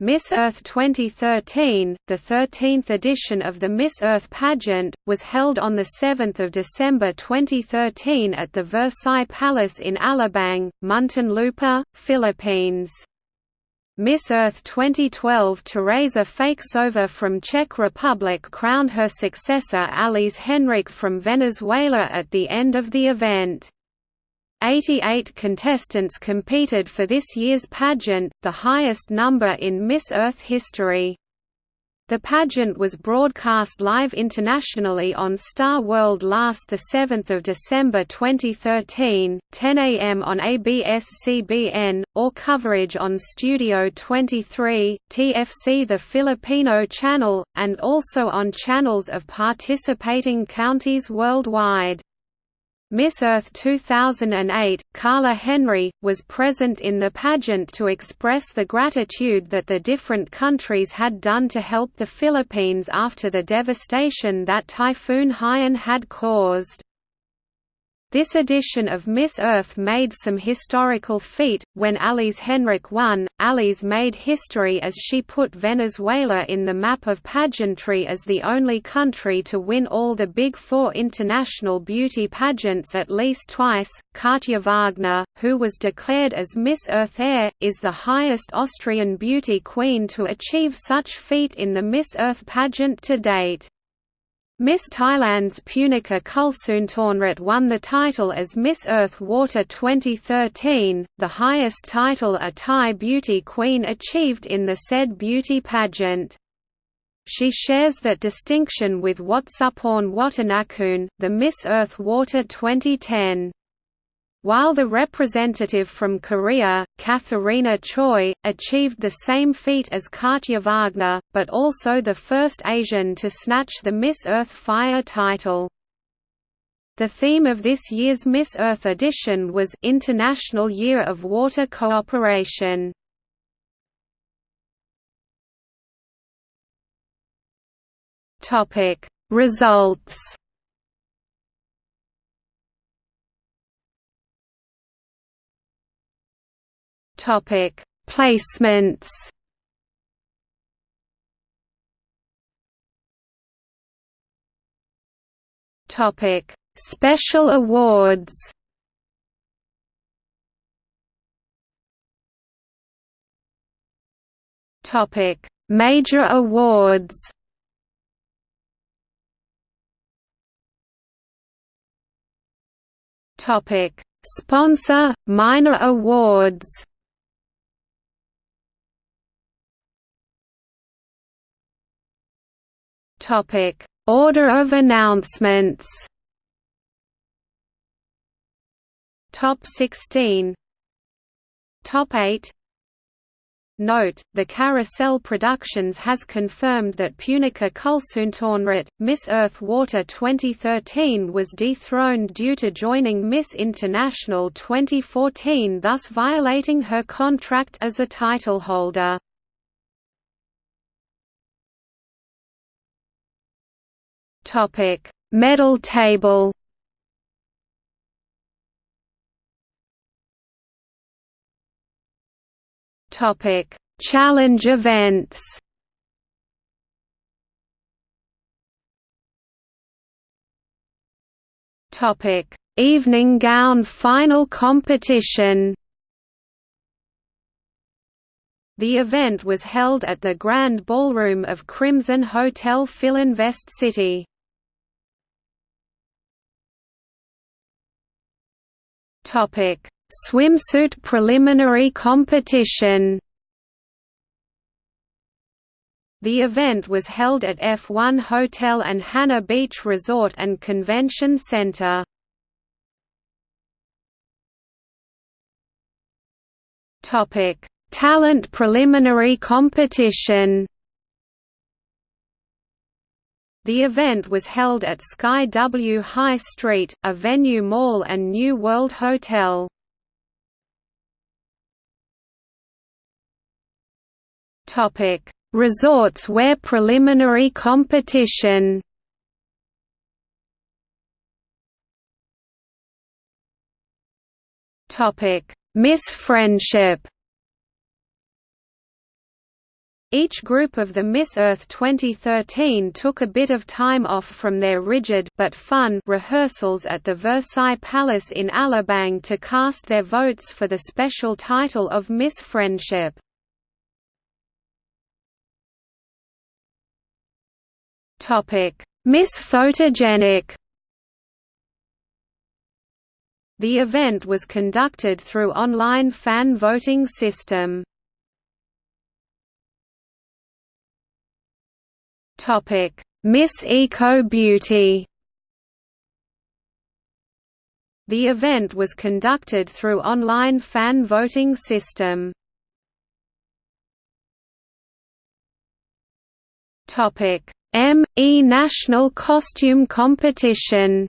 Miss Earth 2013, the 13th edition of the Miss Earth pageant, was held on 7 December 2013 at the Versailles Palace in Alabang, Muntinlupa, Philippines. Miss Earth 2012 Tereza Fajksová from Czech Republic crowned her successor Alyz Henrich from Venezuela at the end of the event. 88 contestants competed for this year's pageant, the highest number in Miss Earth history. The pageant was broadcast live internationally on Star World last 7 December 2013, 10 am on ABS-CBN, or coverage on Studio 23, TFC the Filipino channel, and also on channels of participating counties worldwide. Miss Earth 2008, Karla Henry, was present in the pageant to express the gratitude that the different countries had done to help the Philippines after the devastation that Typhoon Haiyan had caused. This edition of Miss Earth made some historical feat, when Alyz Henrich won. Alyz made history as she put Venezuela in the map of pageantry as the only country to win all the Big Four international beauty pageants at least twice. Katja Wagner, who was declared as Miss Earth Air, is the highest Austrian beauty queen to achieve such feat in the Miss Earth pageant to date. Miss Thailand's Punika Kulsoontornrat won the title as Miss Earth Water 2013, the highest title a Thai beauty queen achieved in the said beauty pageant. She shares that distinction with Watsaporn Wattanakoon, the Miss Earth Water 2010. While the representative from Korea, Katharina Choi, achieved the same feat as Katja Wagner, but also the first Asian to snatch the Miss Earth Fire title. The theme of this year's Miss Earth edition was International Year of Water Cooperation. Results Topic: Placements. Topic: Special awards. Topic: Major awards. Topic: Sponsor, minor awards. Topic: Order of announcements. Top 16. Top 8. Note, the Carousel Productions has confirmed that Punika Kulsoontornrat, Miss Earth Water 2013 was dethroned due to joining Miss International 2014 thus violating her contract as a titleholder. Topic: Medal table. Topic: Challenge events. Topic: Evening gown final competition. The event was held at the Grand Ballroom of Crimson Hotel Filinvest City. Topic: Swimsuit preliminary competition. The event was held at F1 Hotel and Hana Beach Resort and Convention Center. Topic: Talent preliminary competition. The event was held at Sky W High Street, a venue Mall and New World Hotel. Topic: Resorts wear preliminary competition. Topic: Miss Friendship Each group of the Miss Earth 2013 took a bit of time off from their rigid but fun rehearsals at the Versailles Palace in Alabang to cast their votes for the special title of Miss Friendship. Topic: Miss Photogenic The event was conducted through online fan voting system. Topic: Miss Eco Beauty. The event was conducted through online fan voting system. Topic: M.E. National Costume Competition.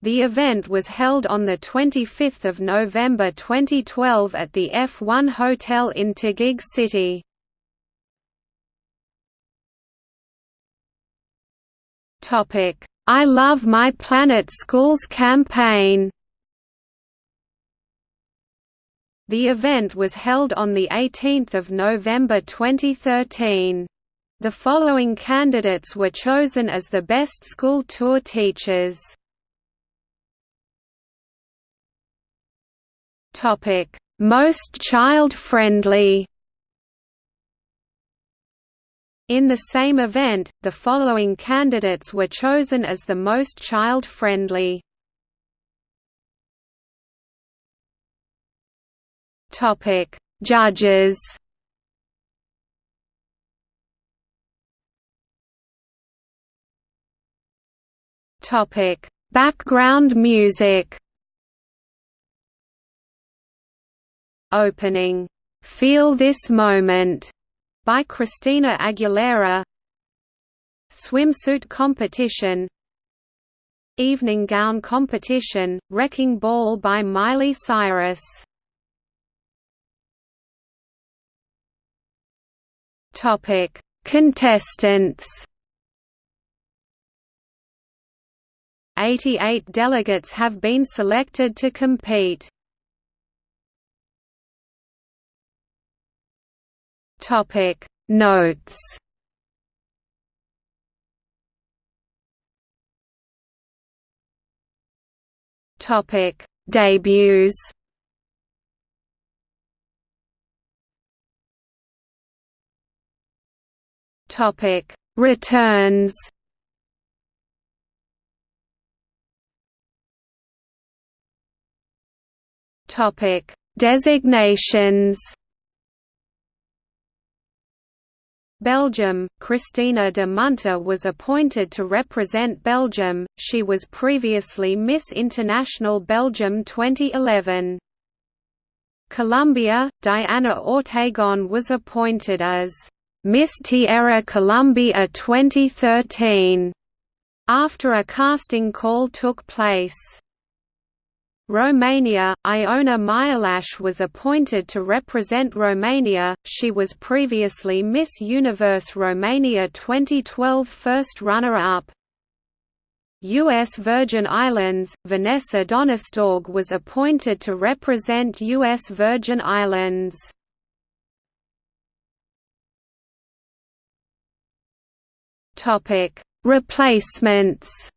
The event was held on 25 November 2012 at the F1 Hotel in Taguig City. Topic: I Love My Planet Schools campaign. The event was held on 18 November 2013. The following candidates were chosen as the best school tour teachers. Most child-friendly in the same event, the following candidates were chosen as the most child-friendly. Topic: Judges. Topic: Background music. Opening, "Feel This Moment" by Christina Aguilera. Swimsuit competition. Evening gown competition, Wrecking Ball by Miley Cyrus. Contestants. 88 delegates have been selected to compete. Topic. Notes. Topic. Debuts. Topic. Returns. Topic. Designations Belgium, Christina de Munter was appointed to represent Belgium, she was previously Miss International Belgium 2011. Colombia, Diana Ortegon was appointed as Miss Tierra Colombia 2013 after a casting call took place. Romania, Iona Mialash was appointed to represent Romania, she was previously Miss Universe Romania 2012 first runner-up. U.S. Virgin Islands, Vanessa Donnestorg was appointed to represent U.S. Virgin Islands. Replacements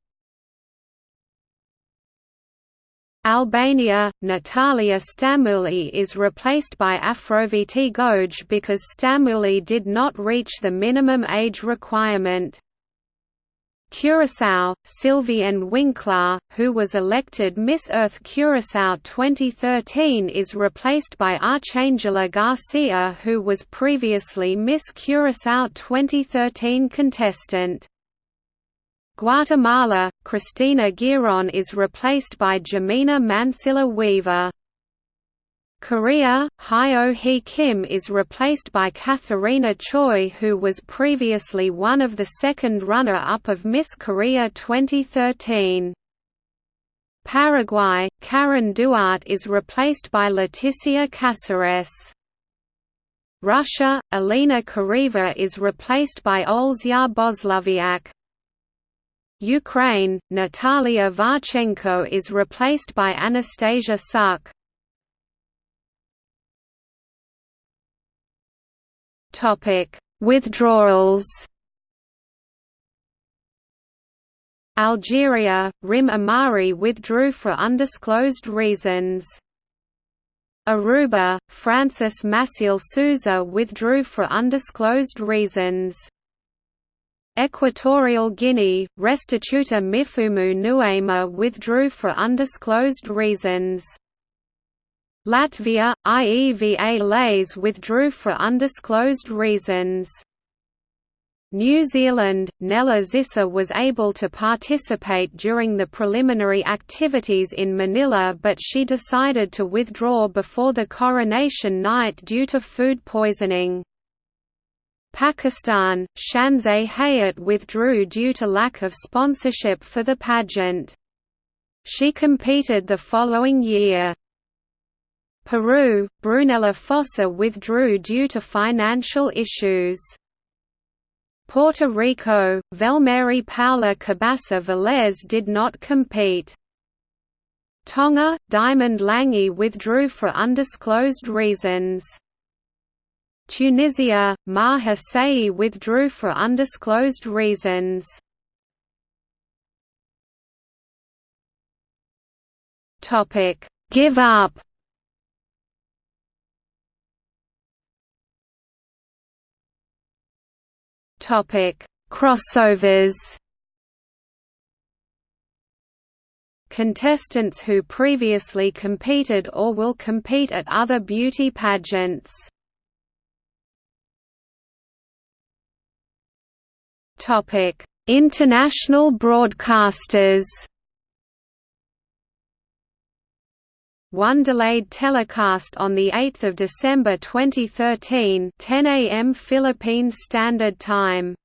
Albania, Natalia Stamuli is replaced by Afroviti Goj because Stamuli did not reach the minimum age requirement. Curaçao, Sylvienne Winkler, who was elected Miss Earth Curaçao 2013 is replaced by Archangela Garcia who was previously Miss Curaçao 2013 contestant. Guatemala, Cristina Giron is replaced by Jamina Mansilla Weaver. Korea, Hyo Hee Kim is replaced by Katharina Choi who was previously one of the second runner-up of Miss Korea 2013. Paraguay, Karen Duarte is replaced by Leticia Caceres. Russia, Alina Kareva is replaced by Olzya Bosloviak. Ukraine, Natalia Varchenko is replaced by Anastasia Suk. Topic: Withdrawals. Algeria, Rim Amari withdrew for undisclosed reasons. Aruba, Francis Maciel Souza withdrew for undisclosed reasons. Equatorial Guinea, Restituta Mifumu Nuema withdrew for undisclosed reasons. Latvia, IEVA Lays withdrew for undisclosed reasons. New Zealand, Nella Zissa was able to participate during the preliminary activities in Manila but she decided to withdraw before the coronation night due to food poisoning. Pakistan, Shanzeh Hayat withdrew due to lack of sponsorship for the pageant. She competed the following year. Peru, Brunella Fossa withdrew due to financial issues. Puerto Rico, Velmary Paula Cabasa Velez did not compete. Tonga, Diamond Lange withdrew for undisclosed reasons. Tunisia, Maha Saei withdrew for undisclosed reasons. Topic: Give up. Topic: Crossovers. Contestants who previously competed or will compete at other beauty pageants. Topic: International broadcasters. One delayed telecast on 8 December 2013 10 a.m. Philippine Standard Time